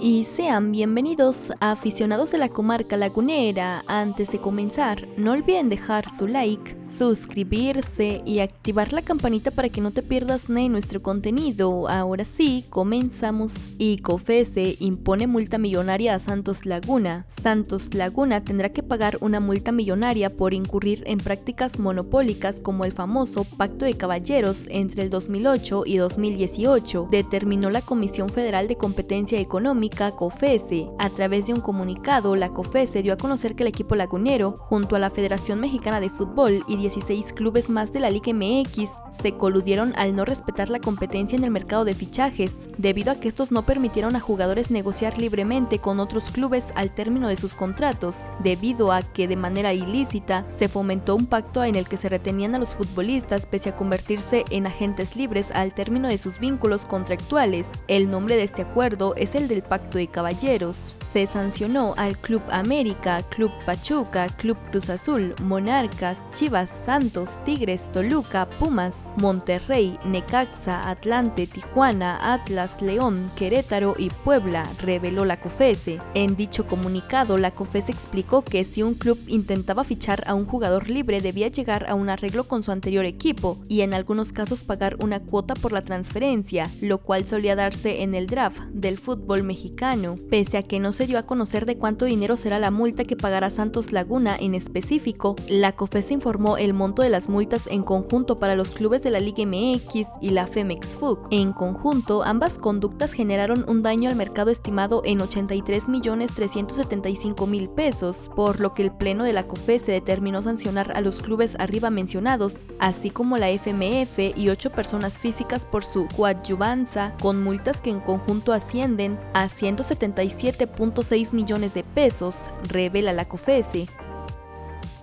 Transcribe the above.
y sean bienvenidos a aficionados de la comarca lagunera. Antes de comenzar, no olviden dejar su like, suscribirse y activar la campanita para que no te pierdas de nuestro contenido. Ahora sí, comenzamos. ICOFESE impone multa millonaria a Santos Laguna. Santos Laguna tendrá que pagar una multa millonaria por incurrir en prácticas monopólicas como el famoso Pacto de Caballeros entre el 2008 y 2018, determinó la Comisión Federal de Competencia Económica COFESE. A través de un comunicado, la COFESE dio a conocer que el equipo lagunero, junto a la Federación Mexicana de Fútbol y 16 clubes más de la Liga MX, se coludieron al no respetar la competencia en el mercado de fichajes, debido a que estos no permitieron a jugadores negociar libremente con otros clubes al término de sus contratos, debido a que de manera ilícita se fomentó un pacto en el que se retenían a los futbolistas pese a convertirse en agentes libres al término de sus vínculos contractuales. El nombre de este acuerdo es el del Pacto de Caballeros. Se sancionó al Club América, Club Pachuca, Club Cruz Azul, Monarcas, Chivas, Santos, Tigres, Toluca, Pumas, Monterrey, Necaxa, Atlante, Tijuana, Atlas, León, Querétaro y Puebla, reveló la COFESE. En dicho comunicado, la COFESE explicó que si un club intentaba fichar a un jugador libre debía llegar a un arreglo con su anterior equipo y en algunos casos pagar una cuota por la transferencia, lo cual solía darse en el draft del fútbol mexicano Pese a que no se dio a conocer de cuánto dinero será la multa que pagará Santos Laguna en específico, la COFES informó el monto de las multas en conjunto para los clubes de la Liga MX y la Femex Food. En conjunto, ambas conductas generaron un daño al mercado estimado en 83 millones 375 mil pesos, por lo que el pleno de la COFES se determinó sancionar a los clubes arriba mencionados, así como la FMF y ocho personas físicas por su coadyuvanza, con multas que en conjunto ascienden a 177.6 millones de pesos, revela la COFESE.